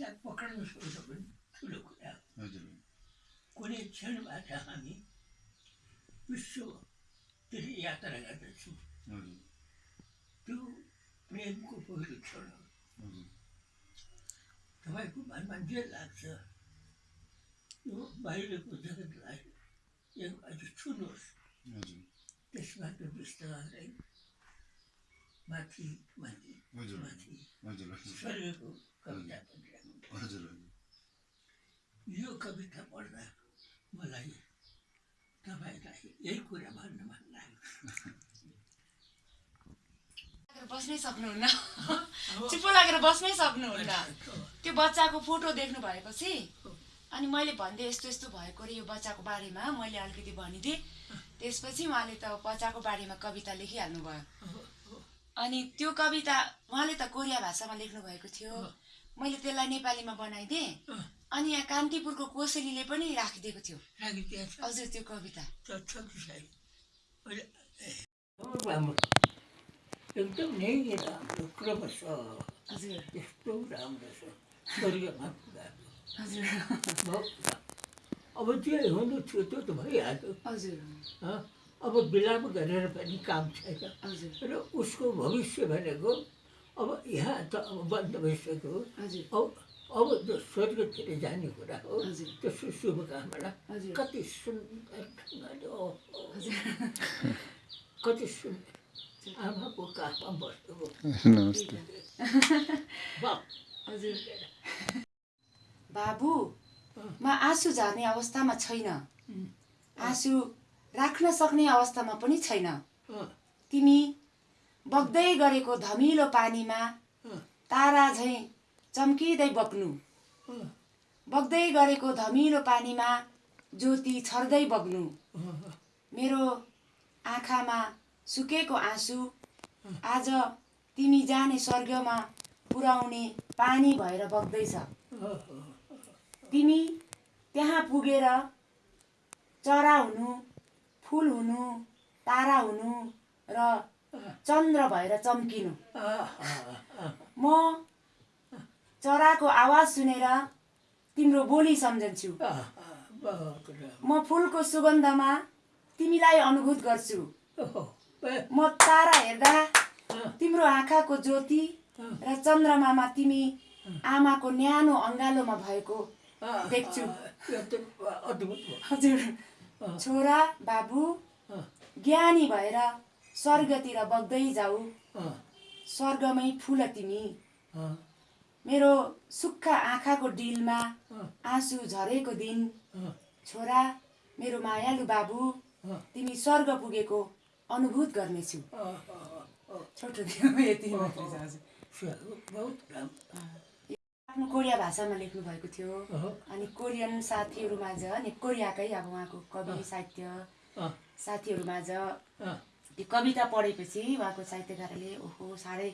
त्यसलाई पक्राउनु सक्नु पनि ठुलो कुरा हो हजुर कुनै क्षणबाट हामी। विश्वतिर यात्रा गर्दछौँ त्यो प्रेमको पहिलो क्षण हो तपाईँको मनमा जे लाग्छ यो बाहिरको जगतलाई एकबाटो छुनुहोस् त्यसबाट बिस्तारै माथि माथि माथि स्वर्गको कविता हजुर यो कविता पढ्दा मलाई तपाईँलाई यही कुरा भन्न मन लाग्यो। बस्नै सक्नुहुन्न। चुप्पो लागेर बस्नै सक्नुहुन्न। त्यो बच्चाको फोटो देख्नु भएपछि अनि मैले भनिदिएँ यस्तो यस्तो भएको रे यो बच्चाको बारेमा मैले अलिकति भनिदिएँ। त्यसपछि उहाँले त बच्चाको बारेमा कविता लेखिहाल्नु भयो अनि त्यो कविता उहाँले त कोरिया भाषामा लेख्नु भएको थियो मैले त्यसलाई नेपालीमा बनाइदिएँ। अनि यहाँ कान्तिपुरको कोसेलीले पनि राखिदिएको थियो। हजुर त्यो कविता। एकदम नै राम्रो क्रमश हजुर। यस्तो राम्रो छ। स्वर्गमा हजुर। अब जे हुनु थियो त्यो त भइहाल्यो। हजुर। हँ? अब विलाप गरेर पनि काम छैन। हजुर। र उसको भविष्य भनेको अब यहाँ त अब बन्द भइसक्यो हजुर। अब अब जो स्वर्गतिर जाने कुरा हो। हजुर। त्यसको शुभकामना। कति सुन्दर ढङ्गले कति सुन्दर। आमाको काखमा बस्नु नमस्ते। बाप। हजुर। बाबु म आँसु झार्ने अवस्थामा छैन। आँसु राख्न सक्ने अवस्थामा पनि छैन। तिमी बग्दै गरेको धमिलो पानीमा तारा झैँ चम्किँदै बग्नु। बग्दै गरेको धमिलो पानीमा ज्योति छर्दै बग्नु। मेरो आँखामा सुकेको आँसु आज तिमी जाने स्वर्गमा पुर्याउने पानी भएर बग्दैछ। तिमी त्यहाँ पुगेर चरा हुनु फुल हुनु तारा हुनु र चन्द्र भएर चम्किनु। म चराको आवाज सुनेर तिम्रो बोली सम्झन्छु। म फुलको सुगन्धमा तिमीलाई अनुभूत गर्छु। म तारा हेर्दा तिम्रो आँखाको ज्योति र चन्द्रमामा तिमी आमाको न्यानो अङ्गालोमा भएको देख्छु। हजुर। छोरा बाबु ज्ञानी भएर स्वर्गतिर बग्दै जाऊ। स्वर्गमै फुल तिमी। मेरो सुक्खा आँखाको डिलमा आँसु झरेको दिन। छोरा मेरो मायालु बाबु तिमी स्वर्ग पुगेको अनुभूत गर्नेछु। छोटो यति आफ्नो कोरिया भाषामा लेख्नु भएको थियो अनि कोरियन साथीहरूमाझ अनि कोरियाकै अब उहाँको कवि साहित्य साथीहरूमाझ। त्यो कविता पढेपछि उहाँको साहित्यकारले ओहो साह्रै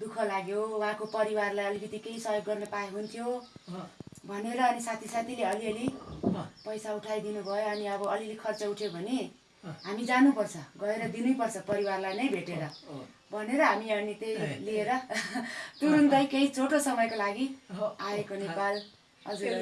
दुःख लाग्यो। उहाँको परिवारलाई अलिकति केही सहयोग गर्न पाए हुन्थ्यो। भनेर अनि साथी साथीले अलिअलि पैसा उठाइदिनु भयो अनि अब अलिअलि खर्च उठ्यो भने। हामी जानुपर्छ। गएर दिनैपर्छ परिवारलाई नै भेटेर। भनेर हामी अनि त्यही। लिएर तुरुन्तै केही छोटो समयको लागि आएको नेपाल। हजुर